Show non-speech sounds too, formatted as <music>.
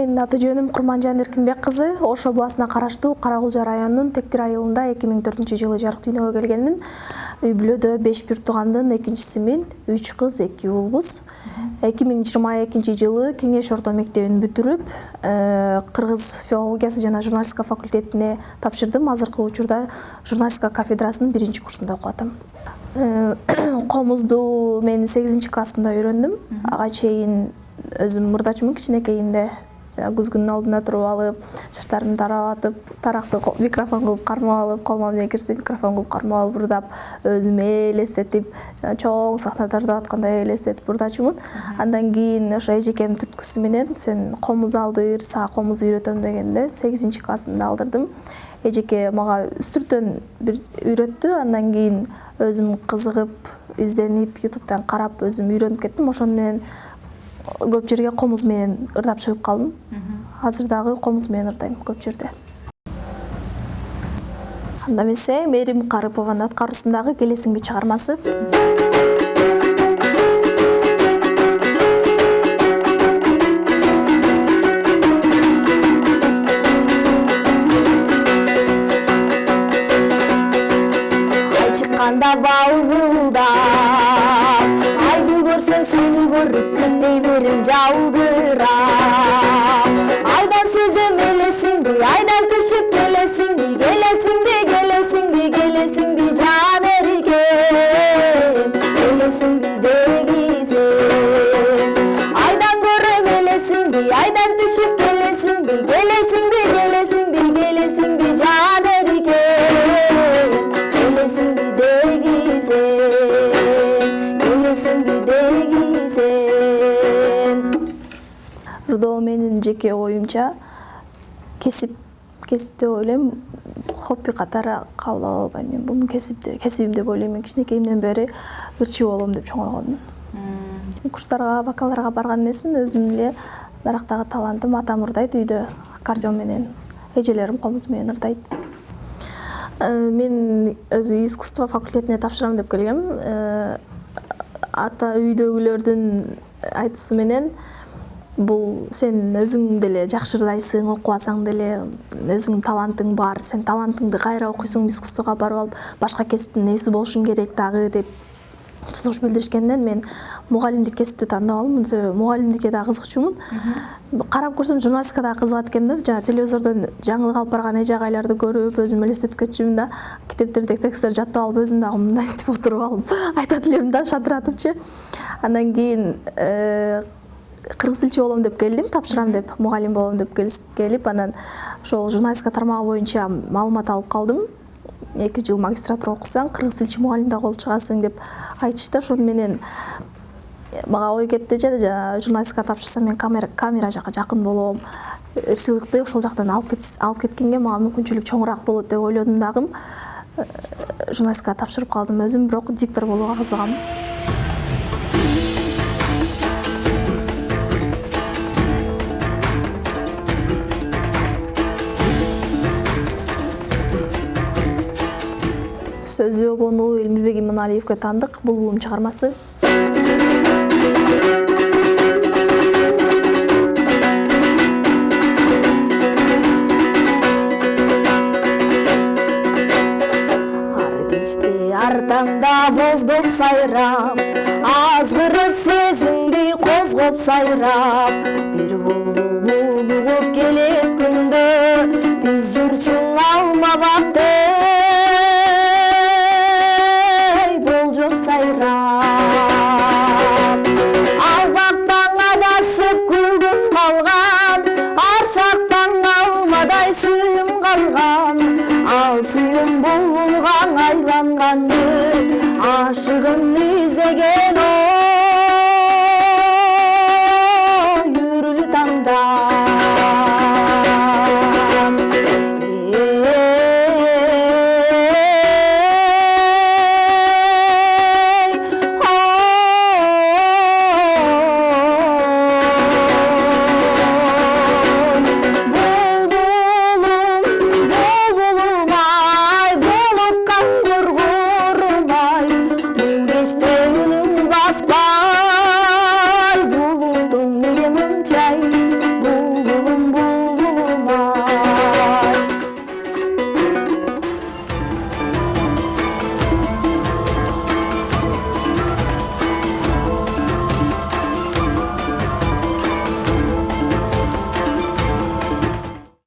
менин аты жөнүм курманжан эркинбек кызы ош областына караштуу кара кулжа районунун тектир айылында эки миң төртүнчү жылы жарык дүйнөгө келгенмин үй бүлөдө беш бир туугандын экинчисимин үч кыз эки уулбуз эки миң жыйырма экинчи жылы кеңеш орто мектебин бүтүрүп кыргыз филологиясы жана журналистика факультетине тапшырдым азыркы учурда журналистика кафедрасынын биринчи курсунда окуп атам комузду <coughs> мен сегизинчи классында үйрөндүм ага чейин өзүм мурдачымын кичинекейимде күзгүнүн алдында туруп алып чачтарымды таратып таракты микрофон кылып кармап алып колума эмне кирсе микрофон кылып кармап алып ырдап өзүмө элестетип жана чоң сахнада ырдап аткандай элестетип ырдачумун андан кийин ошо эжекемдин түрткүсү менен сен комуз алдыр сага комуз үйрөтөм дегенде сегизинчи классымда алдырдым. Эжеке мага үстүртөн бир үйрөттү андан кийин өзүм кызыгып изденип ютубтан карап өзүм үйрөнүп кеттим ошону менен көп жерге комуз менен ырдап чыгып калдым. Азыр дагы комуз менен ырдайм көп жерде. Анда эмесе мээрим карыпованын аткаруусундагы келесиңби чыгармасы. Ай чыкканда балгылдап айды vurup devirince aldıra Aydan sözüm elesin di, aydan düşüp gelesin di Gelesin di, gelesin di, gelesin di can ergen Gelesin di de gizin Aydan görüm elesin di, aydan менин жеке оюмча кесип кесип деп ойлойм хобби катары кабыл ала албайм мен. Буну кесип кесибим деп ойлойм мен. Кичинекейимден бери ырчы болом деп чоңойгонмун курстарга вокалдарга барган эмесмин. Өзүм эле дарактагы талантым атам ырдайт үйдө. Аккордеон менен эжелерим комуз менен ырдайт. Э, мен өзү искусство факультетине тапшырам деп келгем. Э, ата үйдөгүлөрдүн айтуусу менен бул сен өзүң деле жакшы ырдайсың окубасаң деле өзүңдүн талантың бар сен талантыңды кайра окуйсуң искусствого барып алып башка кесиптин ээси болушуң керек дагы деп сунуш билдиришкенден мен мугалимдик кесипти тандап алдым. Себеби мугалимдикке дагы кызыкчумун карап көрсөм журналистика дагы кызыгат экенмин да жана телевизордон жаңылык алып барган эже агайларды көрүп өзүм элестетип кетчүмүн да китептердеги тексттерди жаттап алып өзүм дагы мындантип отуруп алып айтат элемин да шатыратыпчы андан кийин кыргыз тилчи болом деп келдим тапшырам деп мугалим болом деп келип анан ошол журналистика тармагы боюнча маалымат алып калдым. Эки жыл магистратура окусаң кыргыз тилчи мугалим дагы болуп чыгасың деп айтышты. Ошону менен мага ой кетти жана журналистикага тапшырсам мен камера жака жакын болом ырчылыкты ошол жактан алып алып кеткенге мага мүмкүнчүлүк чоңураак болот деп ойлодум дагы. Журналистикага тапшырып калдым өзүм бирок диктор болууга кызыгам сөзү обону элмирбек иманалиевге таандык булбулум чыгармасы ар кечте ар таңда боздоп сайрап азгырып сезимди козгоп сайрап бир булбул gizege